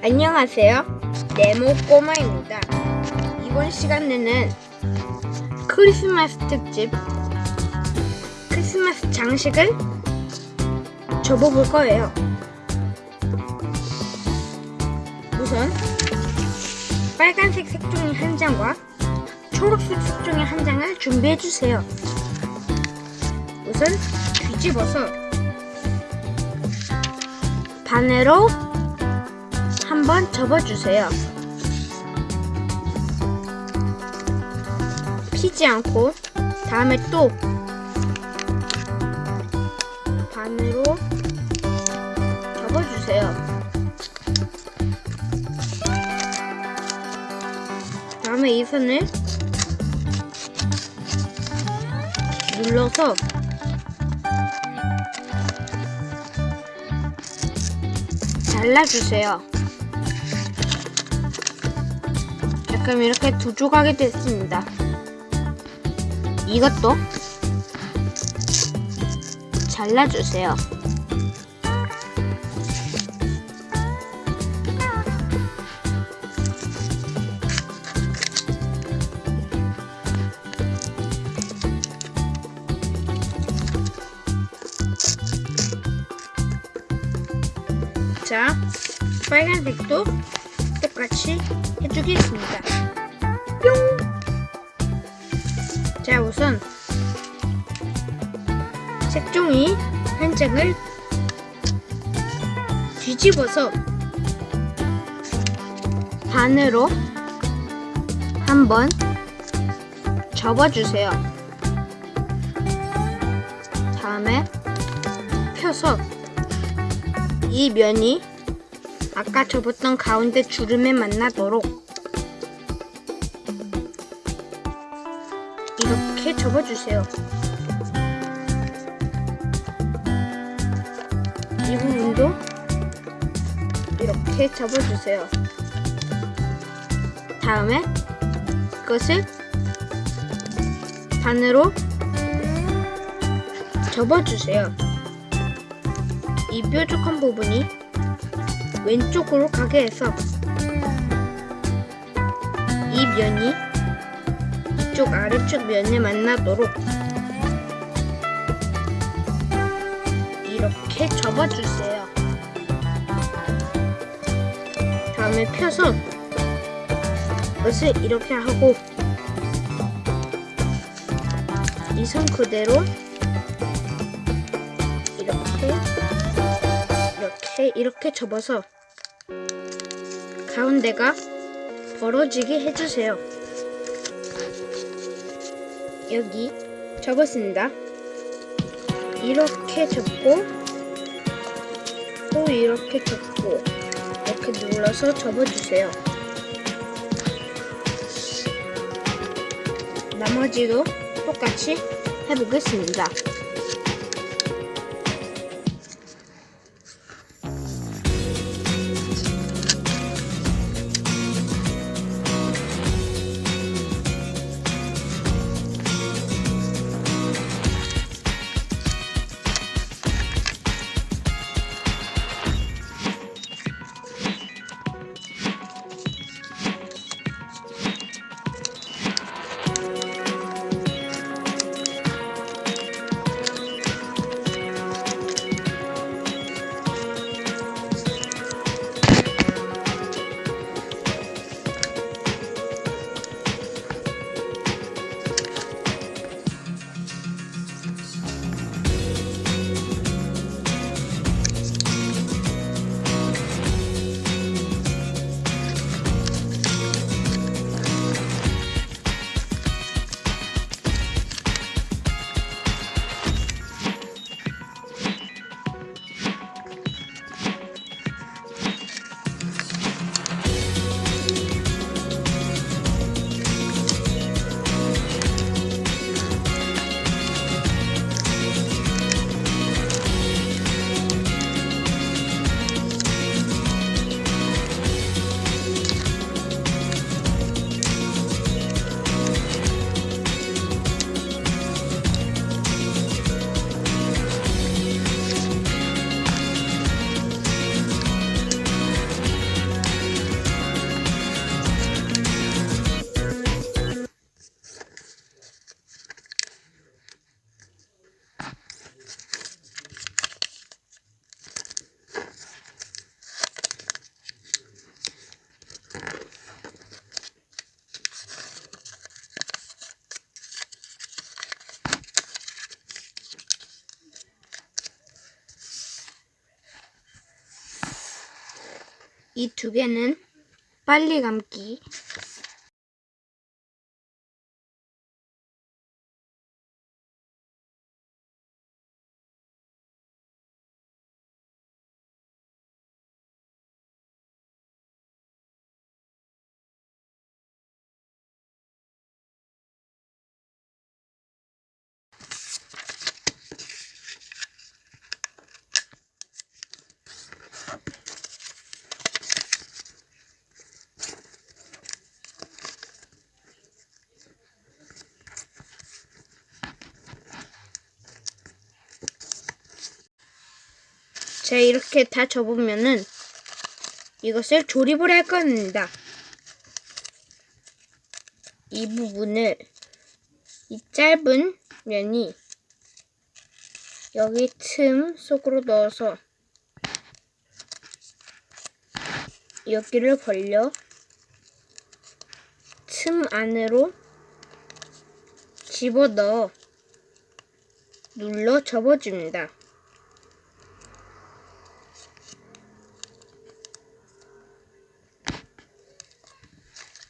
안녕하세요. 네모 꼬마입니다. 이번 시간에는 크리스마스 특집 크리스마스 장식을 접어볼 거예요. 우선 빨간색 색종이 한 장과 초록색 색종이 한 장을 준비해 주세요. 우선 뒤집어서 반으로 한번 접어주세요. 피지 않고 다음에 또 반으로 접어주세요. 다음에 이 선을 눌러서 잘라주세요. 그럼 이렇게 두 조각이 됐습니다. 이것도 잘라주세요. 자, 빨간색도 똑같이 해주겠습니다. 뿅! 자, 우선 색종이 한 장을 뒤집어서 반으로 한번 접어주세요. 다음에 펴서 이 면이 아까 접었던 가운데 주름에 만나도록 이렇게 접어주세요. 이 부분도 이렇게 접어주세요. 다음에 이것을 반으로 접어주세요. 이 뾰족한 부분이 왼쪽으로 가게 해서 이 면이 이쪽 아래쪽 면에 만나도록 이렇게 접어주세요. 다음에 펴서 옷을 이렇게 하고 이선 그대로 이렇게 이렇게 접어서 가운데가 벌어지게 해주세요. 여기 접었습니다. 이렇게 접고 또 이렇게 접고 이렇게 눌러서 접어주세요. 나머지도 똑같이 해보겠습니다. 이 두 개는 빨리 감기. 자, 이렇게 다 접으면은 이것을 조립을 할 겁니다. 이 부분을 이 짧은 면이 여기 틈 속으로 넣어서 여기를 벌려 틈 안으로 집어 넣어 눌러 접어줍니다.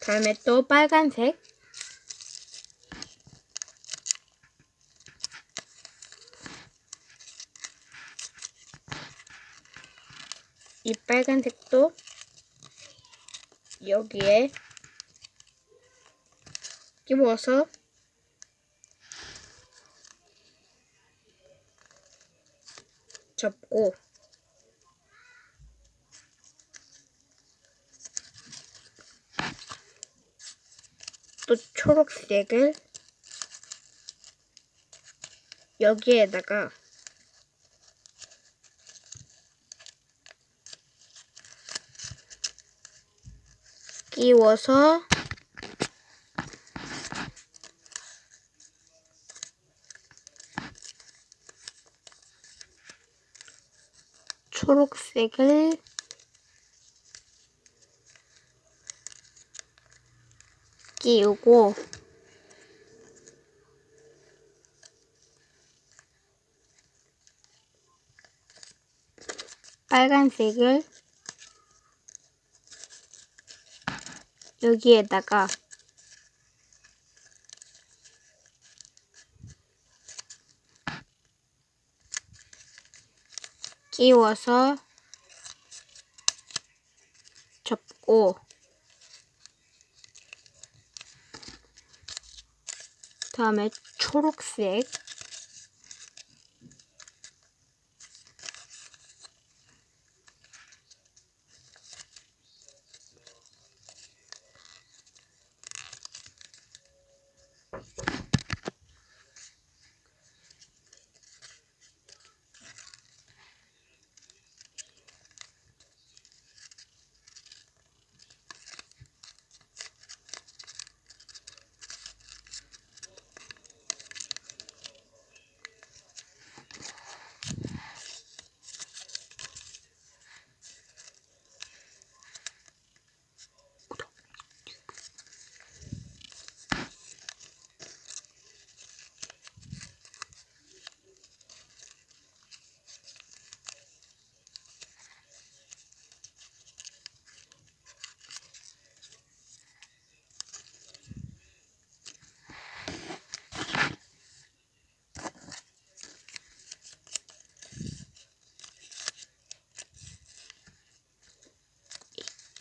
다음에 또 빨간색. 이 빨간색도 여기에 끼워서 접고 또 초록색을 여기에다가 끼워서 초록색을 끼우고 빨간색을 여기에다가 끼워서 접고 다음에 초록색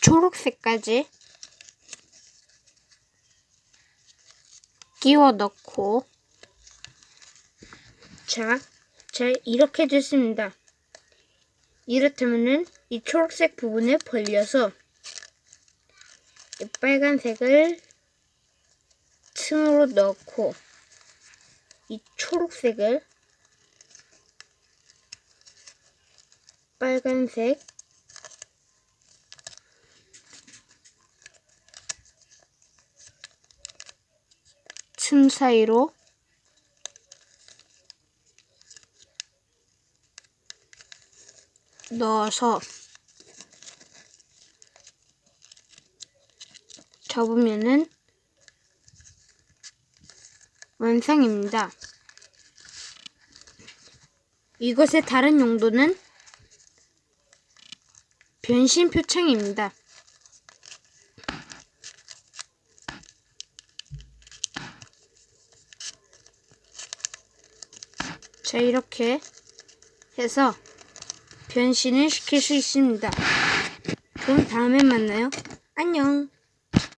초록색까지 끼워 넣고 자, 자 이렇게 됐습니다. 이렇다면은 이 초록색 부분을 벌려서 이 빨간색을 틈으로 넣고 이 초록색을 빨간색 틈 사이로 넣어서 접으면은 완성입니다. 이것의 다른 용도는 변신 표창입니다. 이렇게 해서 변신을 시킬 수 있습니다. 그럼 다음에 만나요. 안녕.